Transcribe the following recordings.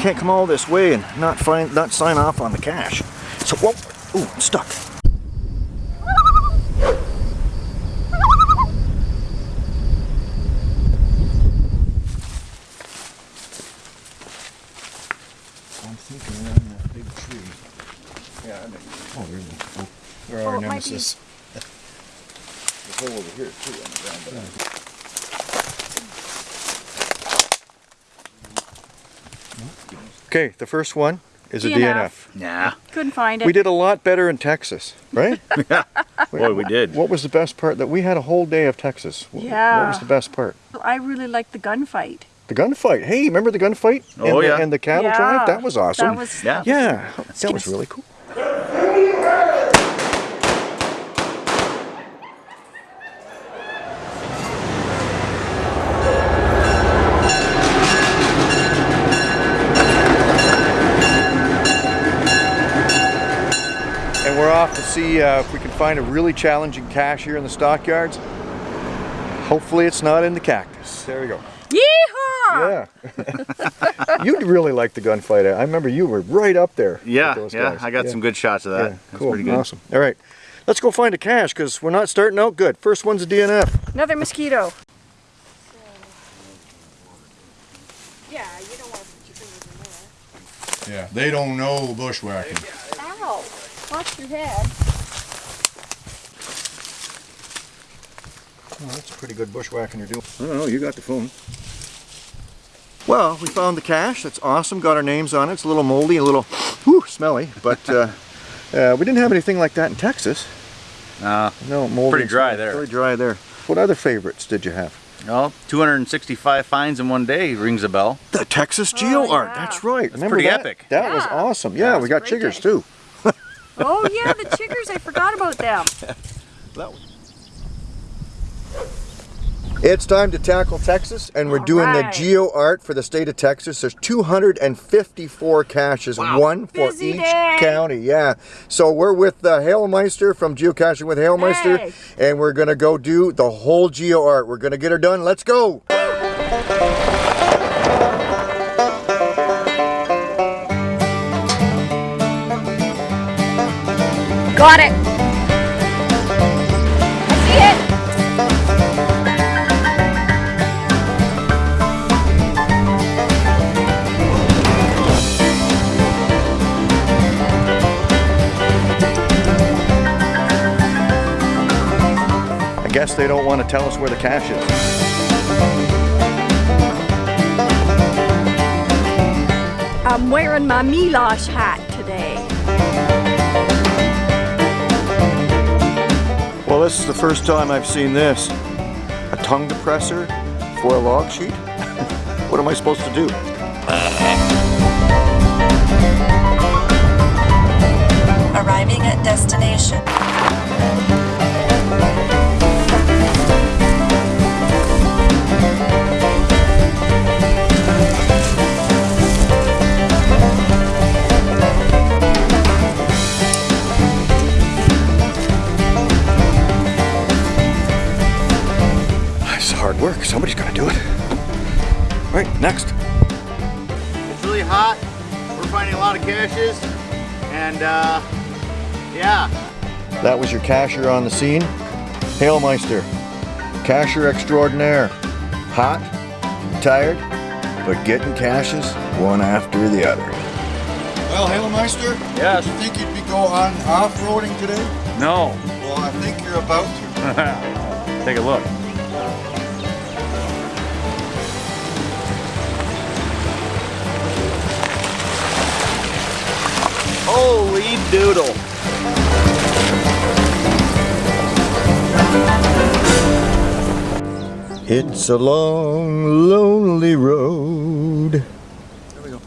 can't come all this way and not find, not sign off on the cache. So, whoa, ooh, I'm stuck. I'm thinking around that big tree. Yeah, I think. Oh, there we. There Oh, are it nemesis. There's a hole over here too on the ground. but Okay, the first one is a DNF. DNF. Nah. Couldn't find it. We did a lot better in Texas, right? Boy, we did. What was the best part? That we had a whole day of Texas. Wh- What was the best part? I really liked the gunfight. The gunfight. Hey, remember the gunfight? Oh, and the. And the cattle yeah. drive? That was awesome. That was, Yeah. yeah, that was really cool. And we're off to see uh, if we can find a really challenging cache here in the stockyards. Hopefully it's not in the cactus. There we go. Yeehaw! Yeah. You'd really like the gunfight. I remember you were right up there. Yeah, those yeah. guys. I got Yeah. some good shots of that. Yeah, That's cool. pretty good. Awesome. All right. Let's go find a cache because we're not starting out good. First one's a DNF. Another mosquito. Yeah, you don't want to put your fingers in there. Yeah, they don't know bushwhacking. Ow! Watch your head. Oh, that's a pretty good bushwhacking you're doing. I don't know. You got the phone. Well, we found the cache. That's awesome. Got our names on it. It's a little moldy, a little whew, smelly, but uh, uh, we didn't have anything like that in Texas. Uh, No, moldy. Pretty dry there. Pretty dry there. What other favorites did you have? well, 265 finds in one day rings a bell. The Texas Geo Art. yeah. That's right. Remember pretty that? epic. That was awesome. Yeah, was we got great chiggers day. too. Oh yeah, the chiggers. I forgot about them. It's time to tackle Texas, and we're All doing right. the Geo Art for the state of Texas. There's 254 caches, one for Busy each day. county. Yeah. So we're with uh, Hailmeister from Geocaching with Hailmeister, Hey. and we're gonna go do the whole Geo Art. We're gonna get her done. Let's go. Got it. I see it. I guess they don't want to tell us where the cache is. I'm wearing my Milosh hat Well, this is the first time I've seen this. A tongue depressor for a log sheet? what am I supposed to do? Arriving at destination. Somebody's got to do it. All right, next. It's really hot. We're finding a lot of caches. And, uh, yeah. That was your cashier on the scene. Hailmeister, cashier extraordinaire. Hot, tired, but getting caches one after the other. Well, Hailmeister, Yes. Do you think you'd be go on off-roading today? No. Well, I think you're about to. Take a look. Doodle. It's a long, lonely road. There we go.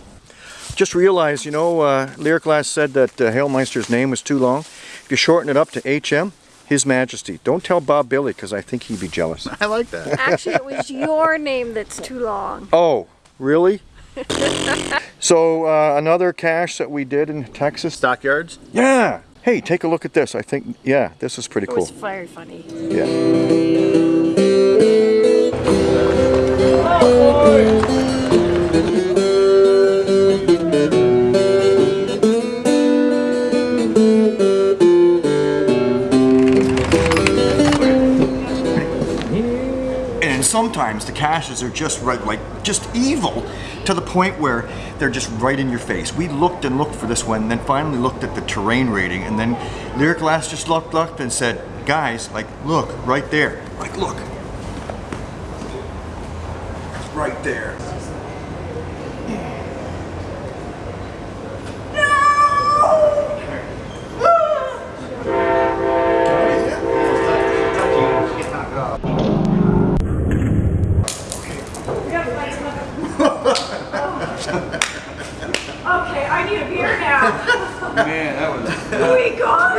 Just realized, you know, uh, Lyric Glass said that uh, Hailmeister's name was too long. If you shorten it up to HM, His Majesty. Don't tell Bob Billy because I think he'd be jealous. I like that. Actually, it was your name that's too long. Oh, really? so uh, another cache that we did in Texas. Stockyards. Yeah. Hey, take a look at this. I think, yeah, this is pretty It cool. was very funny. Yeah. Sometimes the caches are just right, like just evil to the point where they're just right in your face. We looked and looked for this one, then finally looked at the terrain rating, and then Lyric Glass just looked, looked and said, guys, like, look, right there. Like, look. Right there. Man, that was. we got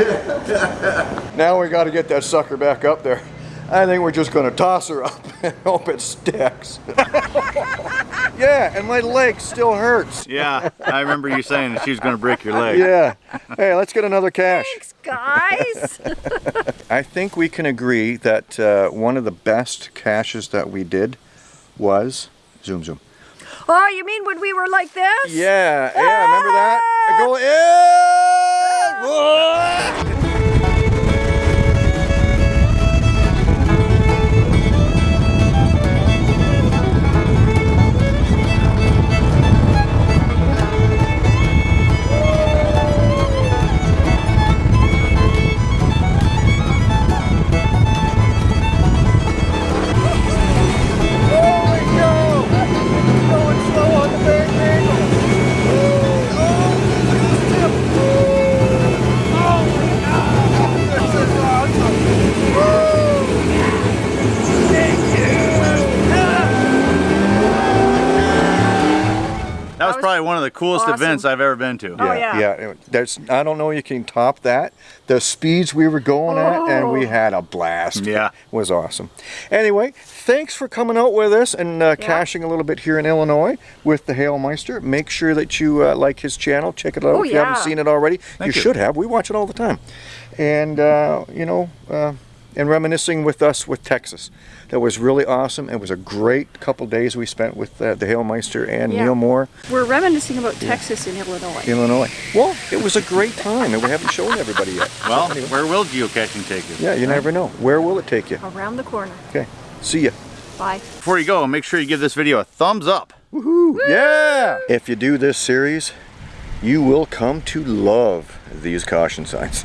it. Now we got to get that sucker back up there. I think we're just going to toss her up and hope it sticks. yeah, and my leg still hurts. Yeah, I remember you saying that she was going to break your leg. Yeah. Hey, let's get another cache. Thanks, guys. I think we can agree that uh, one of the best caches that we did was zoom zoom. Oh, you mean when we were like this? Yeah, yeah, remember that? Go in. Whoa! Coolest awesome. events I've ever been to. Oh, yeah. yeah. There's, I don't know you can top that. The speeds we were going at, and we Oh. had a blast. Yeah. It was awesome. Anyway, thanks for coming out with us and uh, Yeah. caching a little bit here in Illinois with the Hailmeister. Make sure that you uh, like his channel. Check it out Oh, if you haven't seen it already. You you. should have. We watch it all the time. And, uh, you know, uh, and reminiscing with us with Texas. That was really awesome. It was a great couple days we spent with uh, the Hailmeister and Yeah. Neil Moore. We're reminiscing about Texas in Illinois. Illinois. Well, it was a great time, and we haven't shown everybody yet. Well, where will geocaching take us? Yeah, you never know. Where will it take you? Around the corner. Okay. See ya. Bye. Before you go, make sure you give this video a thumbs up. Woohoo! Yeah! If you do this series, you will come to love these caution signs.